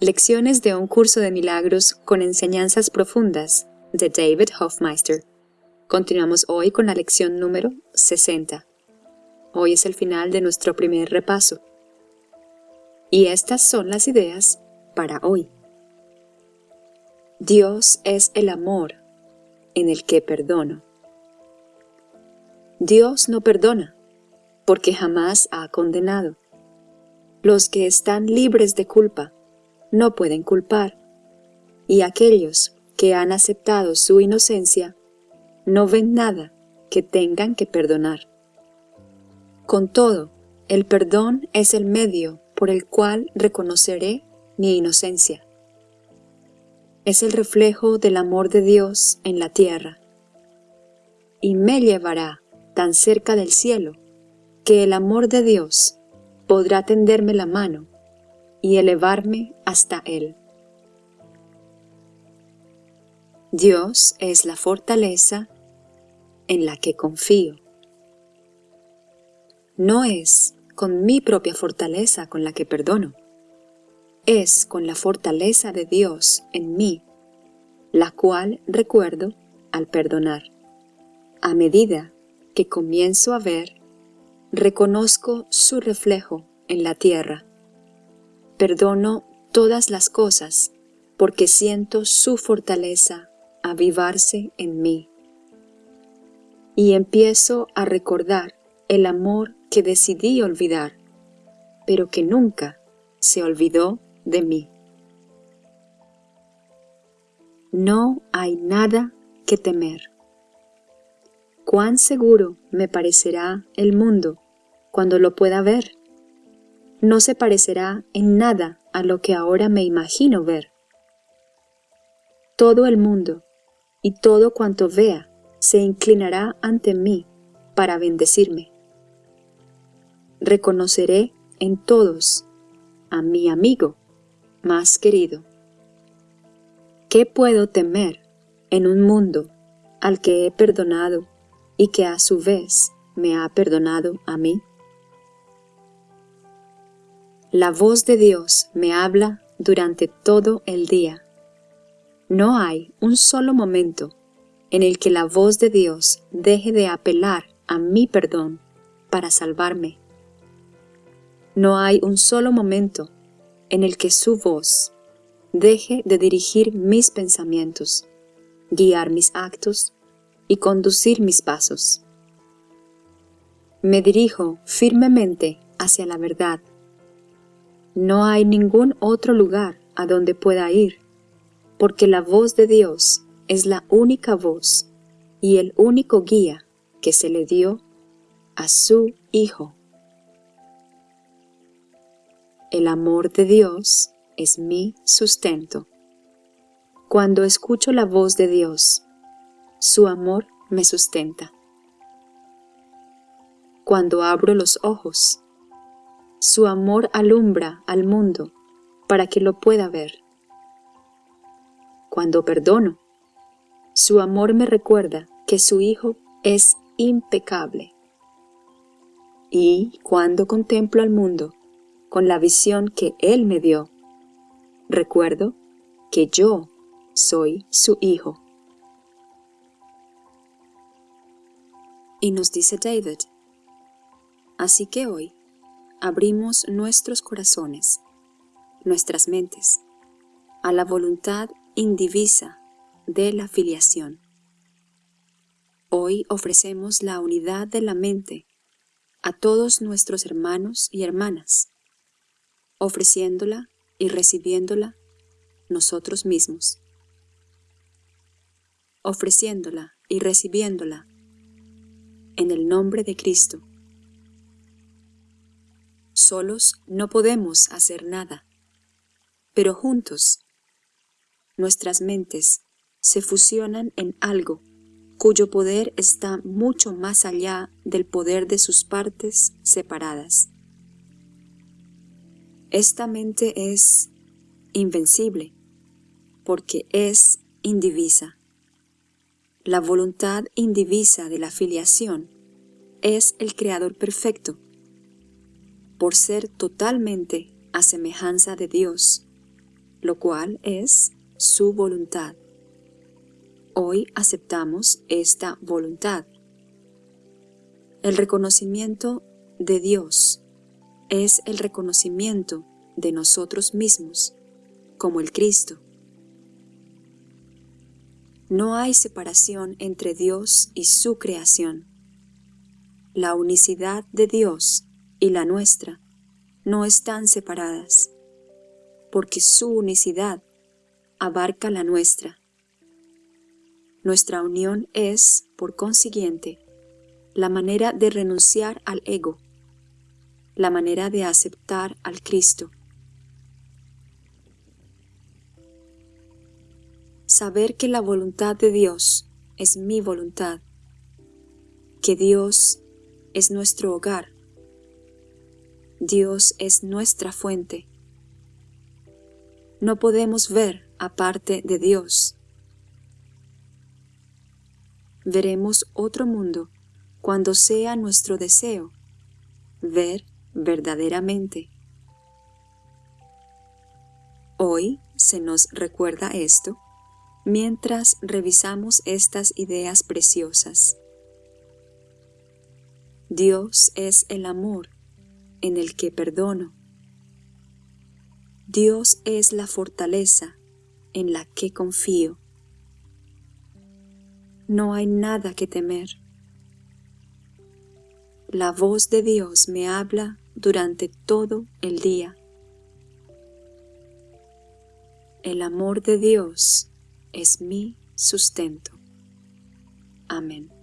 Lecciones de un curso de milagros con enseñanzas profundas de David Hofmeister. Continuamos hoy con la lección número 60. Hoy es el final de nuestro primer repaso. Y estas son las ideas para hoy. Dios es el amor en el que perdono. Dios no perdona, porque jamás ha condenado. Los que están libres de culpa no pueden culpar, y aquellos que han aceptado su inocencia no ven nada que tengan que perdonar. Con todo, el perdón es el medio por el cual reconoceré mi inocencia. Es el reflejo del amor de Dios en la tierra, y me llevará tan cerca del cielo que el amor de Dios podrá tenderme la mano y elevarme hasta Él. Dios es la fortaleza en la que confío. No es con mi propia fortaleza con la que perdono, es con la fortaleza de Dios en mí, la cual recuerdo al perdonar. A medida que comienzo a ver, reconozco su reflejo en la tierra Perdono todas las cosas porque siento su fortaleza avivarse en mí. Y empiezo a recordar el amor que decidí olvidar, pero que nunca se olvidó de mí. No hay nada que temer. Cuán seguro me parecerá el mundo cuando lo pueda ver no se parecerá en nada a lo que ahora me imagino ver. Todo el mundo y todo cuanto vea se inclinará ante mí para bendecirme. Reconoceré en todos a mi amigo más querido. ¿Qué puedo temer en un mundo al que he perdonado y que a su vez me ha perdonado a mí? La voz de Dios me habla durante todo el día. No hay un solo momento en el que la voz de Dios deje de apelar a mi perdón para salvarme. No hay un solo momento en el que su voz deje de dirigir mis pensamientos, guiar mis actos y conducir mis pasos. Me dirijo firmemente hacia la verdad no hay ningún otro lugar a donde pueda ir, porque la voz de Dios es la única voz y el único guía que se le dio a su Hijo. El amor de Dios es mi sustento. Cuando escucho la voz de Dios, su amor me sustenta. Cuando abro los ojos, su amor alumbra al mundo para que lo pueda ver. Cuando perdono, su amor me recuerda que su Hijo es impecable. Y cuando contemplo al mundo con la visión que Él me dio, recuerdo que yo soy su Hijo. Y nos dice David, así que hoy abrimos nuestros corazones, nuestras mentes, a la voluntad indivisa de la filiación. Hoy ofrecemos la unidad de la mente a todos nuestros hermanos y hermanas, ofreciéndola y recibiéndola nosotros mismos, ofreciéndola y recibiéndola en el nombre de Cristo Solos no podemos hacer nada, pero juntos nuestras mentes se fusionan en algo cuyo poder está mucho más allá del poder de sus partes separadas. Esta mente es invencible porque es indivisa. La voluntad indivisa de la filiación es el Creador perfecto por ser totalmente a semejanza de Dios, lo cual es su voluntad. Hoy aceptamos esta voluntad. El reconocimiento de Dios es el reconocimiento de nosotros mismos como el Cristo. No hay separación entre Dios y su creación. La unicidad de Dios y la nuestra no están separadas, porque su unicidad abarca la nuestra. Nuestra unión es, por consiguiente, la manera de renunciar al ego, la manera de aceptar al Cristo, saber que la voluntad de Dios es mi voluntad, que Dios es nuestro hogar, Dios es nuestra fuente. No podemos ver aparte de Dios. Veremos otro mundo cuando sea nuestro deseo ver verdaderamente. Hoy se nos recuerda esto mientras revisamos estas ideas preciosas. Dios es el amor en el que perdono. Dios es la fortaleza en la que confío. No hay nada que temer. La voz de Dios me habla durante todo el día. El amor de Dios es mi sustento. Amén.